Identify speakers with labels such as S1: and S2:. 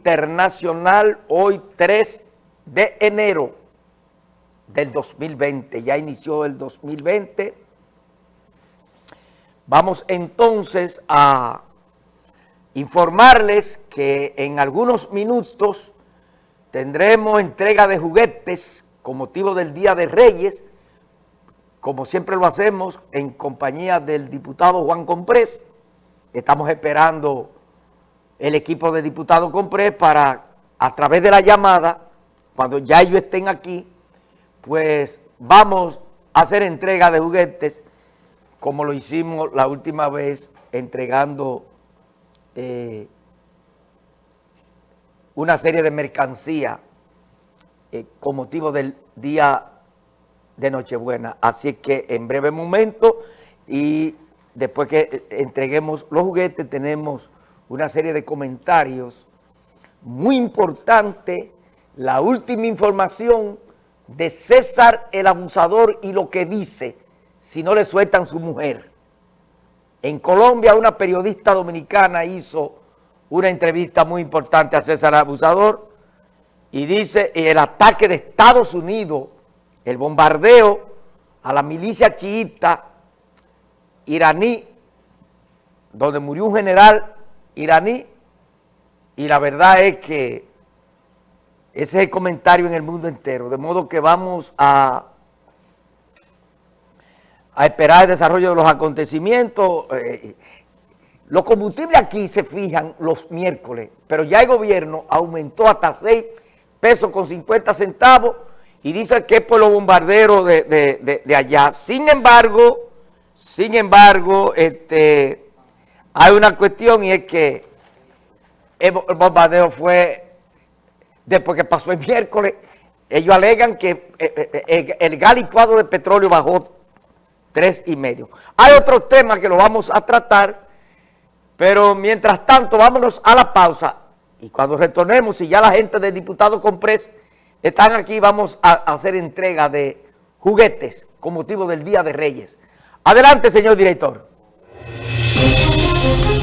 S1: internacional hoy 3 de enero del 2020. Ya inició el 2020. Vamos entonces a informarles que en algunos minutos tendremos entrega de juguetes con motivo del Día de Reyes, como siempre lo hacemos en compañía del diputado Juan Comprés. Estamos esperando el equipo de diputados Comprés para, a través de la llamada, cuando ya ellos estén aquí, pues vamos a hacer entrega de juguetes como lo hicimos la última vez entregando eh, una serie de mercancía eh, con motivo del día de Nochebuena. Así que en breve momento y después que eh, entreguemos los juguetes tenemos una serie de comentarios muy importante, la última información de César el abusador y lo que dice si no le sueltan su mujer. En Colombia una periodista dominicana hizo una entrevista muy importante a César el abusador y dice el ataque de Estados Unidos, el bombardeo a la milicia chiita iraní, donde murió un general iraní y la verdad es que ese es el comentario en el mundo entero, de modo que vamos a, a esperar el desarrollo de los acontecimientos. Eh, los combustibles aquí se fijan los miércoles, pero ya el gobierno aumentó hasta 6 pesos con 50 centavos y dice que es por los bombarderos de, de allá. Sin embargo, sin embargo, este hay una cuestión y es que el bombardeo fue después que pasó el miércoles. Ellos alegan que eh, eh, eh, el gas licuado de petróleo bajó tres y medio. Hay otros temas que lo vamos a tratar, pero mientras tanto vámonos a la pausa y cuando retornemos, si ya la gente del diputado Compres están aquí, vamos a hacer entrega de juguetes con motivo del Día de Reyes. Adelante, señor director. Thank you.